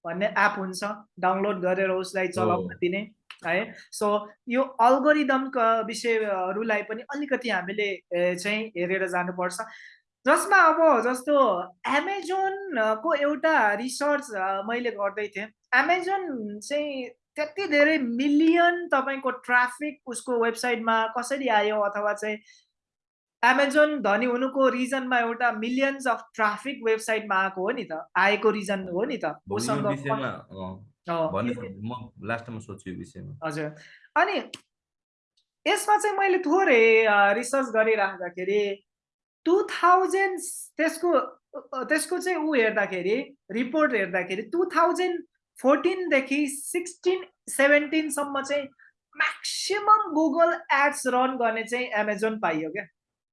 भन्ने एप हुन्छ। डाउनलोड गरेर उसलाई चलाउन दिने है। सो यो अल्गोरिदमका विषयहरूलाई पनि अलिकति हामीले चाहिँ हेरेर जानुपर्छ। जसमा अब जस्तो एमाजोनको एउटा रिसर्च मैले गर्दै थिएँ। एमाजोन चाहिँ त्यति धेरै मिलियन तपाईँको ट्राफिक उसको वेबसाइटमा कसरी आयो अथवा चाहिँ एमाजोन धनी हुनुको रिजनमा एउटा मिलियन्स अफ ट्राफिक वेबसाइटमा आएको हो नि त। आएको रिजन हो नि त। हजुर। अनि यसमा चाहिँ मैले थोरै रिसर्च गरिराख्दाखेरि टु थाउजन्ड त्यसको त्यसको चाहिँ ऊ हेर्दाखेरि रिपोर्ट हेर्दाखेरि टु थाउजन्ड फोर्टिनदेखि सिक्सटिन सेभेन्टिनसम्म चाहिँ म्याक्सिमम् गुगल एड्स रन गर्ने चाहिँ एमाजोन पाइयो क्या।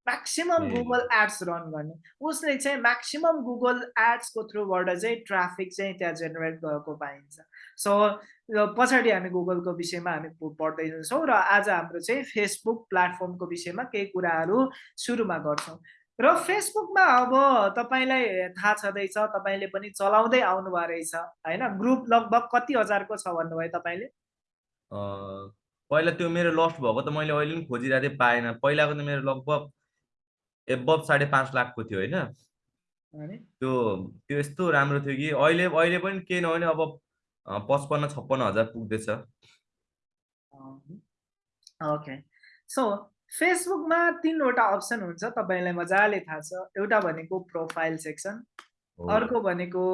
म्याक्सिमम् गुगल एड्स रन गर्ने। उसले चाहिँ म्याक्सिमम् गुगल एड्सको थ्रुबाट चाहिँ ट्राफिक चाहिँ त्यहाँ जेनेरेट गरेको पाइन्छ। सो पछाडि हामी गुगलको विषयमा हामी पढ्दै जान्छौँ र आज हाम्रो चाहिँ फेसबुक प्लेटफर्मको विषयमा केही कुराहरू सुरुमा गर्छौँ। र फेसबुकमा अब तपाईँलाई थाहा छँदैछ तपाईँले पनि चलाउँदै आउनुभएको रहेछ होइन? ग्रुप लगभग कति हजारको छ भन्नुभयो तपाईँले? पहिला त्यो मेरो लस्ट भएको त मैले अहिले पनि खोजिरहेको थिएँ पाएन। पहिलाको त मेरो लगभग एबभ साढे पाँच लाखको थियो होइन? त्यो त्यो यस्तो राम्रो थियो कि अहिले अहिले पनि केही नभने अब पचपन्न छप्पन्न हजार पुग्दैछ। ओके सो फेसबुकमा तिनवटा अप्सन हुन्छ तपाईँलाई मजाले थाहा छ। एउटा भनेको प्रोफाइल सेक्सन अर्को भनेको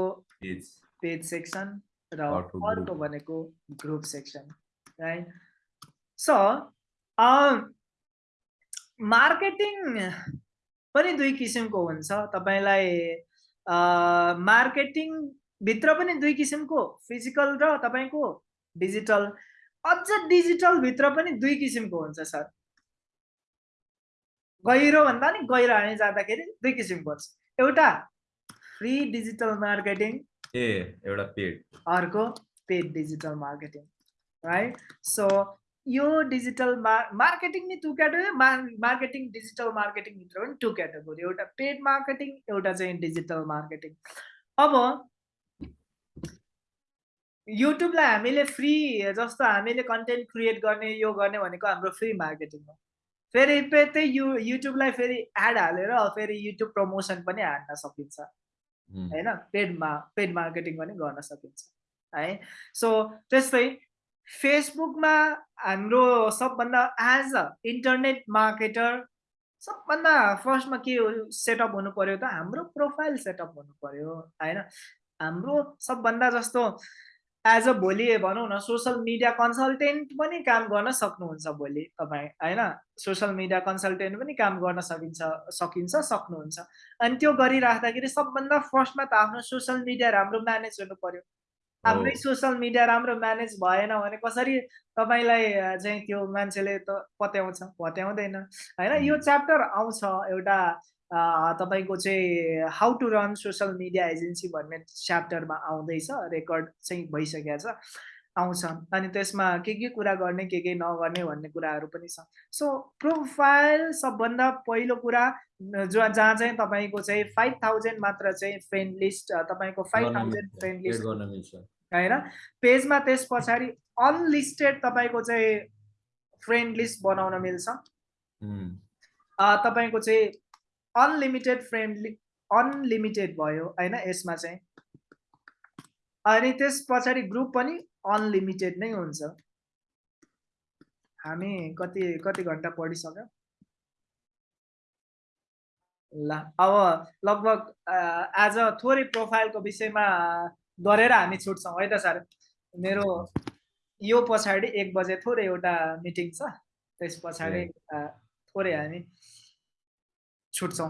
पेज सेक्सन र अर्को भनेको group section right so marketing पनि दुई किसिमको हुन्छ। तपाईँलाई मार्केटिङभित्र पनि दुई किसिमको फिजिकल र तपाईँको डिजिटल। अझ डिजिटलभित्र पनि दुई किसिमको हुन्छ सर। गहिरो भन्दा नि गहिरो हामी जाँदाखेरि दुई किसिमको हुन्छ। एउटा फ्री डिजिटल मार्केटिङ। ए एउटा पेड। अर्को paid digital marketing right? So यो डिजिटल मार मार्केटिङ नि टु क्याटेगोरी मार्केटिङ डिजिटल मार्केटिङभित्र पनि टु क्याटेगोरी एउटा पेड मार्केटिङ एउटा चाहिँ डिजिटल मार्केटिङ अब युट्युबलाई हामीले फ्री जस्तो हामीले कन्टेन्ट क्रिएट गर्ने यो गर्ने भनेको हाम्रो फ्री मार्केटिङ हो। फेरि त्यही यु युट्युबलाई फेरि एड हालेर फेरि युट्युब प्रमोसन पनि हाल्न सकिन्छ। होइन? पेडमा पेड मार्केटिङ पनि गर्न सकिन्छ। है? सो त्यस्तै फेसबुकमा हाम्रो सबभन्दा एज अ इन्टरनेट मार्केटर सबभन्दा फर्स्टमा के सेटअप हुनु पर्यो त हाम्रो प्रोफाइल सेटअप हुनु पर्यो होइन? हाम्रो सबभन्दा जस्तो एज अ भोलि भनौँ न सोसियल मिडिया कन्सल्टेन्ट पनि काम गर्न सक्नुहुन्छ भोलि तपाईँ होइन? सोसियल मिडिया कन्सल्टेन्ट पनि काम गर्न सकिन्छ सकिन्छ सक्नुहुन्छ। अनि त्यो गरिराख्दाखेरि सबभन्दा फर्स्टमा त आफ्नो सोसियल मिडिया राम्रो म्यानेज हुनु पर्यो। हाम्रै सोसियल मिडिया राम्रो म्यानेज भएन भने कसरी तपाईँलाई चाहिँ त्यो मान्छेले त पत्याउँछ? पत्याउँदैन। होइन यो च्याप्टर आउँछ एउटा तपाईँको चाहिँ how to run social media agency भन्ने च्याप्टरमा आउँदैछ रेकर्ड चाहिँ भइसकेको छ। आउँछ। अनि त्यसमा के के कुरा गर्ने के के नगर्ने भन्ने कुराहरू पनि छ। सो प्रोफाइल सबभन्दा पहिलो कुरा जो जहाँ चाहिँ तपाईँको चाहिँ फाइभ थाउजन्ड मात्र चाहिँ फ्रेन्ड लिस्ट तपाईँको फाइभ थाउजन्ड फ्रेन्ड लिस्ट होइन? पेजमा त्यस पछाडि अनलिस्टेड तपाईँको चाहिँ फ्रेन्ड लिस्ट बनाउन मिल्छ। तपाईँको चाहिँ अनलिमिटेड फ्रेन्डली अनलिमिटेड भयो होइन? यसमा चाहिँ। अनि त्यस पछाडि ग्रुप पनि अनलिमिटेड नै हुन्छ। हामी कति कति घन्टा पढिसक्यो? ल अब लगभग अ, आज थोरै प्रोफाइलको विषयमा गरेर हामी छुट्छौँ है त सर? मेरो यो पछाडि एक बजे थोरै एउटा मिटिङ छ त्यस पछाडि थोरै हामी छुट्छौँ।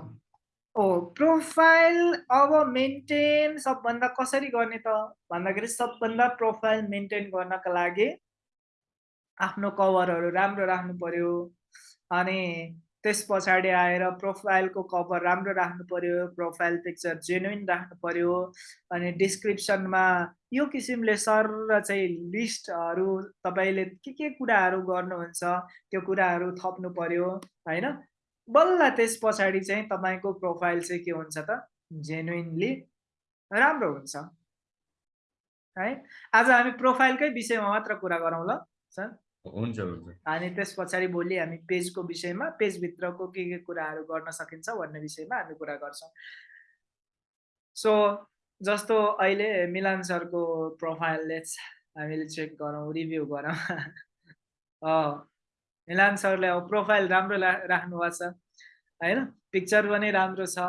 प्रोफाइल अब मेन्टेन सबभन्दा कसरी गर्ने त? भन्दाखेरि सबभन्दा प्रोफाइल मेन्टेन गर्नका लागि आफ्नो कभरहरू राम्रो राख्नु पर्यो। अनि त्यस पछाडि आएर प्रोफाइलको कभर राम्रो राख्नु पर्यो प्रोफाइल पिक्चर जेन्युन राख्नु पर्यो। अनि डिस्क्रिप्सनमा यो किसिमले सर र चाहिँ लिस्टहरू तपाईँले के के कुराहरू गर्नुहुन्छ त्यो कुराहरू थप्नु पर्यो होइन? बल्ल त्यस पछाडि चाहिँ तपाईँको प्रोफाइल चाहिँ के हुन्छ त? जेन्युनली राम्रो हुन्छ। है? आज हामी प्रोफाइलकै विषयमा मात्र कुरा गरौँ ल सर। हुन्छ हुन्छ। अनि त्यस पछाडि भोलि हामी पेजको विषयमा पेजभित्रको के के कुराहरू गर्न सकिन्छ भन्ने विषयमा हामी कुरा गर्छौँ। सो जस्तो अहिले मिलान सरको प्रोफाइलले हामीले चेक गरौँ रिभ्यू गरौँ। अँ मिलान सरले अब प्रोफाइल राम्रो राख्नु भएको छ। होइन? पिक्चर पनि राम्रो छ।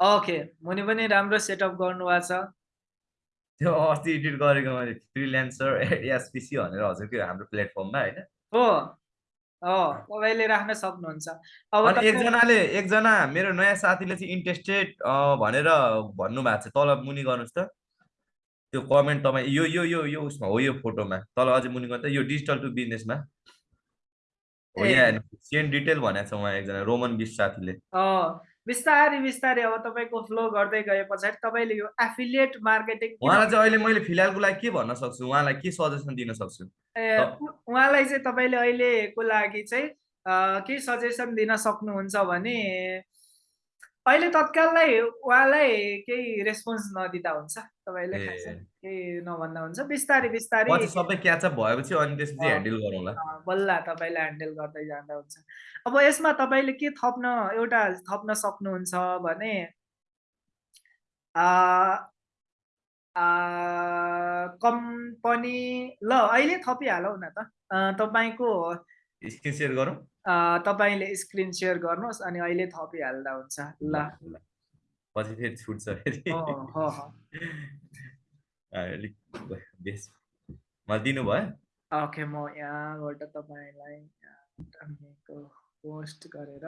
ओके मुनि पनि राम्रो सेटअप गर्नुभएको छ। त्यो अस्ति एडिट गरेको मैले फ्रिल्यान्सर एसपिसी भनेर हजुरको हाम्रो प्लेटफर्ममा होइन? हो। तपाईँले राख्न सक्नुहुन्छ। अब एकजनाले एकजना मेरो नयाँ साथीले चाहिँ इन्ट्रेस्टेड भनेर भन्नुभएको छ। तल मुनि गर्नुहोस् त। त्यो कमेन्ट तपाईँ यो यो यो यो उसमा हो यो फोटोमा। तल अझै मुनि गर्दा यो डिजिटल टु बिजनेसमा हो। यहाँ सेन्ट डिटेल भनेको छ उहाँ एकजना रोमन बिस साथीले। बिस्तारै बिस्तारै अब तपाईँको फ्लो गर्दै गए पछाडि तपाईँले यो एफिलिएट मार्केटिङ उहाँलाई चाहिँ अहिले मैले फिलहालको लागि के भन्न सक्छु? उहाँलाई के सजेसन दिन सक्छु? उहाँलाई चाहिँ तपाईँले अहिलेको लागि चाहिँ के सजेसन दिन सक्नुहुन्छ भने अहिले तत्काललाई उहाँलाई केही रेस्पोन्स नदिँदा हुन्छ? तपाईँले केही नभन्दा हुन्छ? बिस्तारै बिस्तारै सबै क्याचअप भएपछि अनि त्यसपछि। ह्यान्डल गरौँला। बल्ल तपाईँले ह्यान्डल गर्दै जाँदा हुन्छ। अब यसमा तपाईँले के थप्न एउटा थप्न सक्नुहुन्छ भने कम्पनी ल अहिले थपिहालौँ न त। तपाईँको स्क्रिन सेयर गरौँ। तपाईँले स्क्रिन सेयर गर्नुहोस् अनि अहिले थपिहाल्दा हुन्छ। ल। पछि फेरि छुट्छ अलिक मलाई दिनुभयो। ओके म यहाँबाट तपाईँलाई पोस्ट गरेर